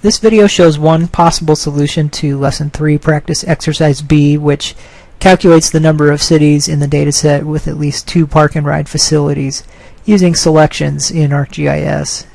This video shows one possible solution to Lesson 3 Practice Exercise B, which calculates the number of cities in the dataset with at least two park and ride facilities using selections in ArcGIS.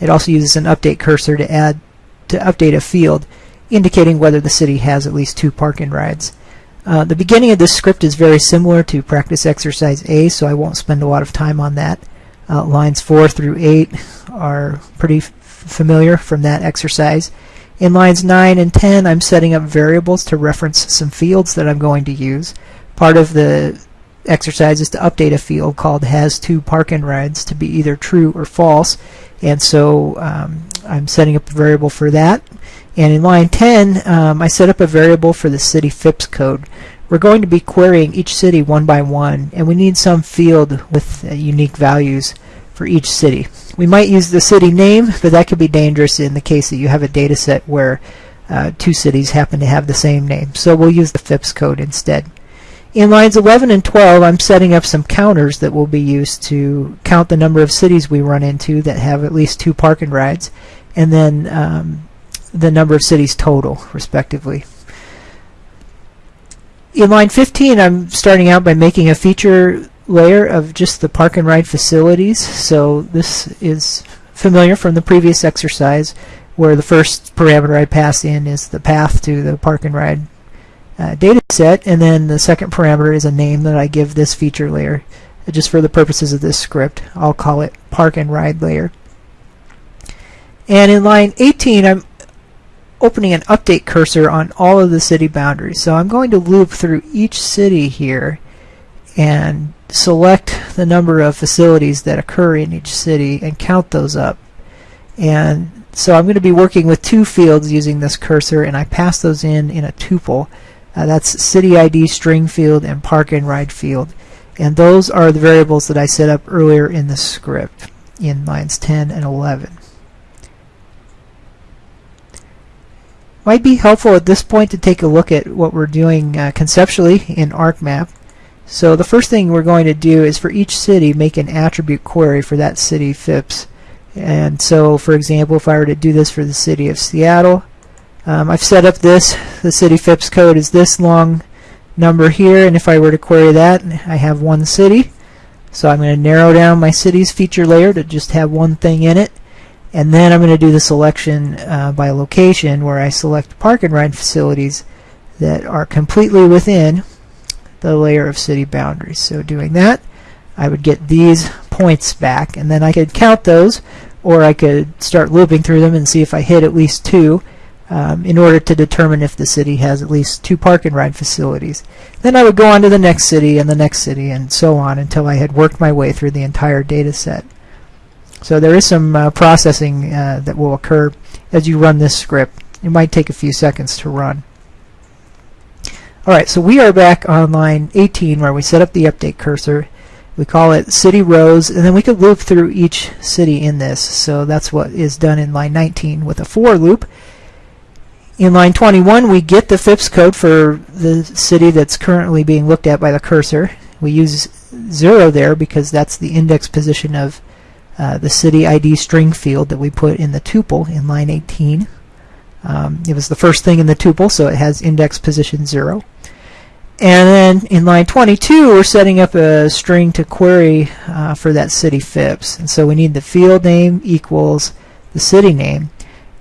It also uses an update cursor to add to update a field indicating whether the city has at least two park and rides. Uh, the beginning of this script is very similar to practice exercise A, so I won't spend a lot of time on that. Uh, lines 4 through 8 are pretty familiar from that exercise. In lines 9 and 10, I'm setting up variables to reference some fields that I'm going to use. Part of the exercise is to update a field called has two park and rides to be either true or false. And so um, I'm setting up a variable for that. And in line 10, um, I set up a variable for the city FIPS code. We're going to be querying each city one by one, and we need some field with uh, unique values for each city. We might use the city name, but that could be dangerous in the case that you have a data set where uh, two cities happen to have the same name. So we'll use the FIPS code instead. In lines 11 and 12, I'm setting up some counters that will be used to count the number of cities we run into that have at least two park and rides, and then um, the number of cities total, respectively. In line 15, I'm starting out by making a feature layer of just the park and ride facilities. So this is familiar from the previous exercise where the first parameter I pass in is the path to the park and ride uh, data set and then the second parameter is a name that I give this feature layer just for the purposes of this script I'll call it park and ride layer and in line 18 I'm opening an update cursor on all of the city boundaries so I'm going to loop through each city here and select the number of facilities that occur in each city and count those up. And so I'm going to be working with two fields using this cursor and I pass those in in a tuple. Uh, that's city ID string field and park and ride field. And those are the variables that I set up earlier in the script in lines 10 and 11. Might be helpful at this point to take a look at what we're doing uh, conceptually in ArcMap. So the first thing we're going to do is for each city make an attribute query for that city FIPS. And so for example if I were to do this for the city of Seattle, um, I've set up this, the city FIPS code is this long number here and if I were to query that I have one city. So I'm going to narrow down my city's feature layer to just have one thing in it. And then I'm going to do the selection uh, by location where I select park and ride facilities that are completely within the layer of city boundaries. So doing that, I would get these points back, and then I could count those, or I could start looping through them and see if I hit at least two um, in order to determine if the city has at least two park and ride facilities. Then I would go on to the next city and the next city and so on until I had worked my way through the entire data set. So there is some uh, processing uh, that will occur as you run this script. It might take a few seconds to run. Alright, so we are back on line 18 where we set up the update cursor. We call it city rows, and then we could loop through each city in this. So that's what is done in line 19 with a for loop. In line 21, we get the FIPS code for the city that's currently being looked at by the cursor. We use 0 there because that's the index position of uh, the city ID string field that we put in the tuple in line 18. Um, it was the first thing in the tuple, so it has index position 0. And then in line 22, we're setting up a string to query uh, for that city FIPS. And so we need the field name equals the city name.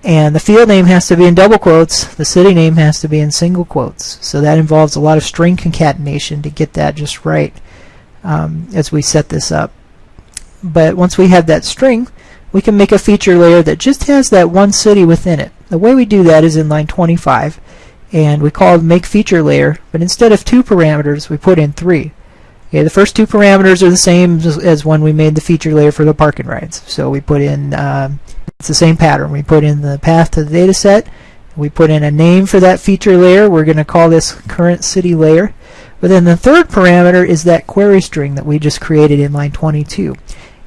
And the field name has to be in double quotes. The city name has to be in single quotes. So that involves a lot of string concatenation to get that just right um, as we set this up. But once we have that string, we can make a feature layer that just has that one city within it. The way we do that is in line 25 and we call make feature layer but instead of two parameters we put in three. Okay the first two parameters are the same as, as when we made the feature layer for the parking rides. So we put in um, it's the same pattern. We put in the path to the data set we put in a name for that feature layer we're going to call this current city layer but then the third parameter is that query string that we just created in line 22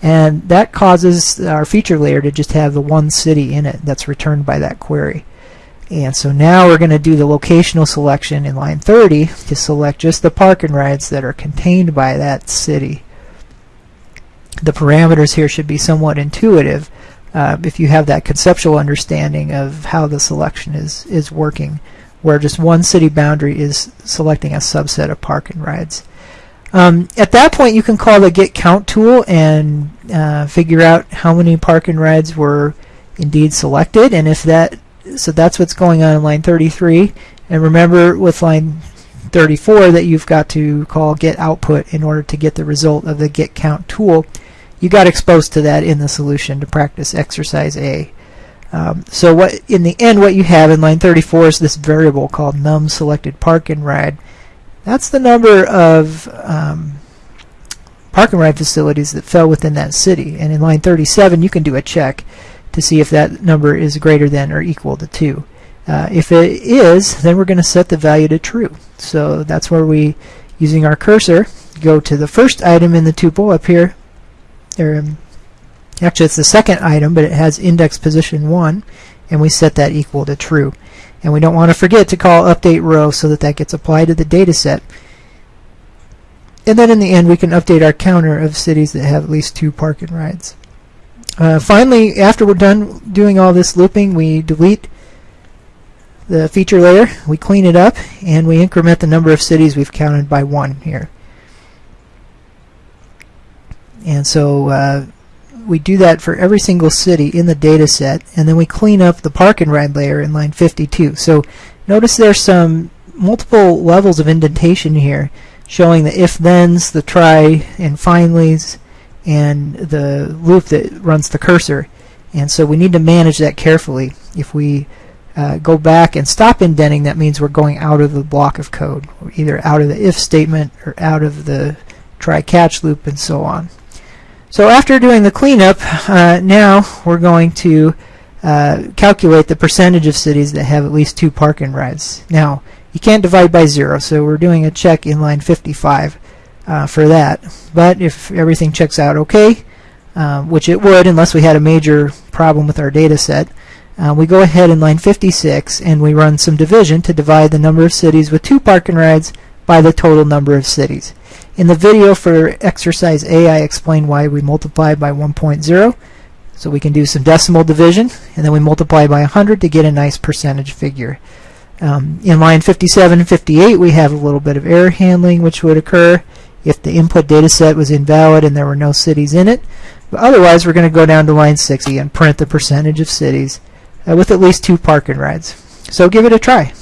and that causes our feature layer to just have the one city in it that's returned by that query and so now we're going to do the locational selection in line 30 to select just the park and rides that are contained by that city. The parameters here should be somewhat intuitive. Uh, if you have that conceptual understanding of how the selection is, is working, where just one city boundary is selecting a subset of park and rides. Um, at that point, you can call the get count tool and uh, figure out how many park and rides were indeed selected, and if that, so that's what's going on in line 33. And remember with line 34 that you've got to call get output in order to get the result of the get count tool. You got exposed to that in the solution to practice exercise A. Um, so what in the end what you have in line 34 is this variable called num selected park and ride. That's the number of um, park and ride facilities that fell within that city. And in line 37 you can do a check to see if that number is greater than or equal to 2. Uh, if it is, then we're going to set the value to true. So that's where we, using our cursor, go to the first item in the tuple up here. Um, actually, it's the second item, but it has index position 1, and we set that equal to true. And we don't want to forget to call update row so that that gets applied to the data set. And then in the end, we can update our counter of cities that have at least two park and rides. Uh, finally, after we're done doing all this looping, we delete the feature layer, we clean it up, and we increment the number of cities we've counted by one here. And so uh, we do that for every single city in the data set, and then we clean up the park and ride layer in line 52. So notice there's some multiple levels of indentation here, showing the if-thens, the try and finallys, and the loop that runs the cursor. And so we need to manage that carefully. If we uh, go back and stop indenting, that means we're going out of the block of code, either out of the if statement or out of the try-catch loop and so on. So after doing the cleanup, uh, now we're going to uh, calculate the percentage of cities that have at least two park and rides. Now, you can't divide by zero, so we're doing a check in line 55 uh, for that. But if everything checks out okay, uh, which it would unless we had a major problem with our data set, uh, we go ahead in line 56 and we run some division to divide the number of cities with two park and rides by the total number of cities. In the video for exercise A, I explained why we multiply by 1.0. So we can do some decimal division, and then we multiply by 100 to get a nice percentage figure. Um, in line 57 and 58, we have a little bit of error handling, which would occur if the input data set was invalid and there were no cities in it. But otherwise, we're going to go down to line 60 and print the percentage of cities uh, with at least two park and rides. So give it a try.